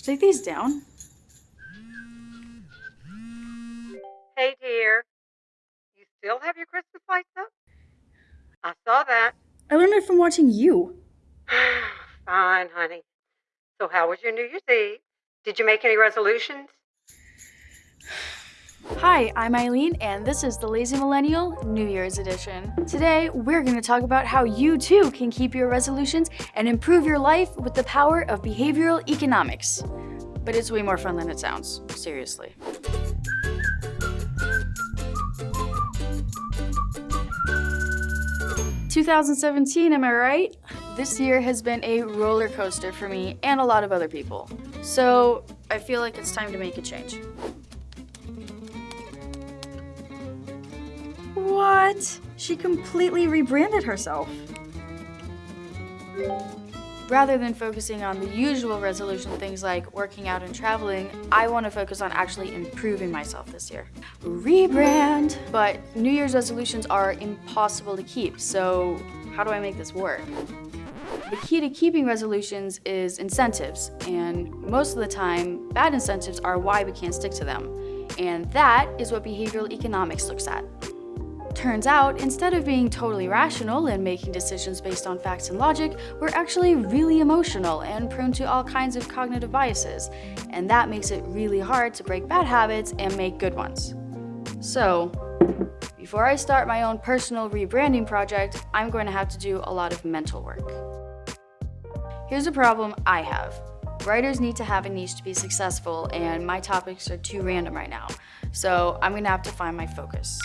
Should take these down? Hey, dear. You still have your Christmas lights up? I saw that. I learned it from watching you. Fine, honey. So, how was your New Year's Eve? Did you make any resolutions? Hi, I'm Eileen, and this is the Lazy Millennial New Year's Edition. Today, we're going to talk about how you too can keep your resolutions and improve your life with the power of behavioral economics. But it's way more fun than it sounds, seriously. Two thousand seventeen, am I right? This year has been a roller coaster for me and a lot of other people. So I feel like it's time to make a change. What? She completely rebranded herself. Rather than focusing on the usual resolution things like working out and traveling, I want to focus on actually improving myself this year. Rebrand! But New Year's resolutions are impossible to keep, so how do I make this work? The key to keeping resolutions is incentives, and most of the time, bad incentives are why we can't stick to them. And that is what behavioral economics looks at. Turns out, instead of being totally rational and making decisions based on facts and logic, we're actually really emotional and prone to all kinds of cognitive biases, and that makes it really hard to break bad habits and make good ones. So, before I start my own personal rebranding project, I'm going to have to do a lot of mental work. Here's a problem I have. Writers need to have a niche to be successful, and my topics are too random right now, so I'm gonna have to find my focus.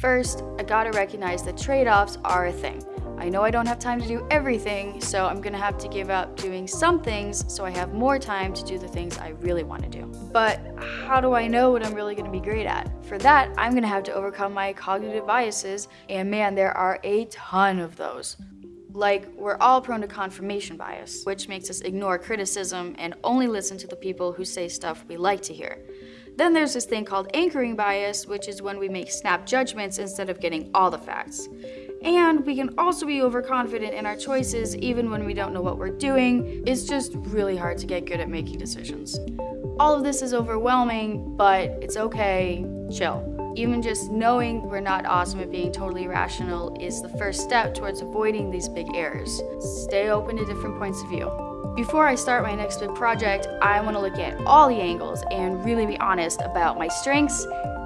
First, I gotta recognize that trade-offs are a thing. I know I don't have time to do everything, so I'm gonna have to give up doing some things so I have more time to do the things I really wanna do. But how do I know what I'm really gonna be great at? For that, I'm gonna have to overcome my cognitive biases, and man, there are a ton of those. Like, we're all prone to confirmation bias, which makes us ignore criticism and only listen to the people who say stuff we like to hear. Then there's this thing called anchoring bias, which is when we make snap judgments instead of getting all the facts. And we can also be overconfident in our choices even when we don't know what we're doing. It's just really hard to get good at making decisions. All of this is overwhelming, but it's okay. Chill. Even just knowing we're not awesome at being totally rational is the first step towards avoiding these big errors. Stay open to different points of view. Before I start my next big project, I want to look at all the angles and really be honest about my strengths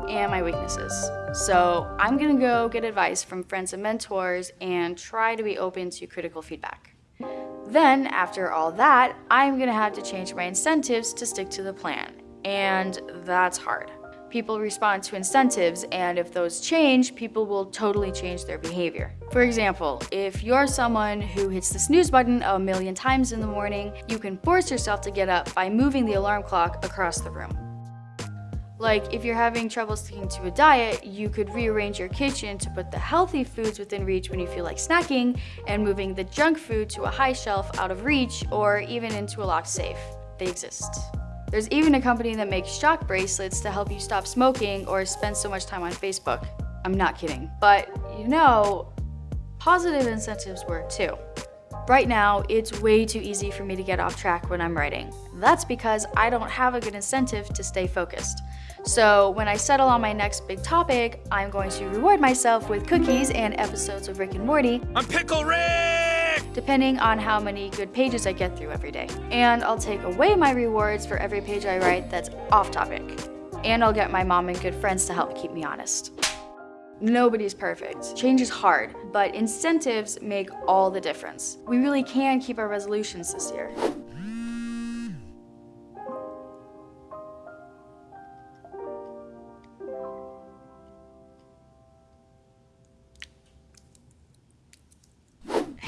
and my weaknesses. So I'm gonna go get advice from friends and mentors and try to be open to critical feedback. Then, after all that, I'm gonna have to change my incentives to stick to the plan. And that's hard people respond to incentives, and if those change, people will totally change their behavior. For example, if you're someone who hits the snooze button a million times in the morning, you can force yourself to get up by moving the alarm clock across the room. Like, if you're having trouble sticking to a diet, you could rearrange your kitchen to put the healthy foods within reach when you feel like snacking, and moving the junk food to a high shelf out of reach, or even into a locked safe. They exist. There's even a company that makes shock bracelets to help you stop smoking or spend so much time on Facebook. I'm not kidding. But you know, positive incentives work too. Right now, it's way too easy for me to get off track when I'm writing. That's because I don't have a good incentive to stay focused. So when I settle on my next big topic, I'm going to reward myself with cookies and episodes of Rick and Morty. I'm Pickle Rick! Depending on how many good pages I get through every day. And I'll take away my rewards for every page I write that's off topic. And I'll get my mom and good friends to help keep me honest. Nobody's perfect. Change is hard, but incentives make all the difference. We really can keep our resolutions this year.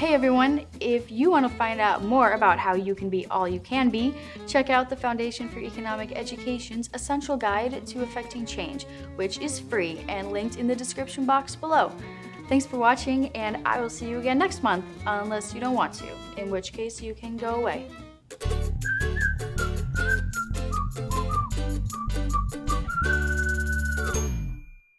Hey everyone, if you want to find out more about how you can be all you can be, check out the Foundation for Economic Education's Essential Guide to Affecting Change, which is free and linked in the description box below. Thanks for watching, and I will see you again next month, unless you don't want to, in which case you can go away.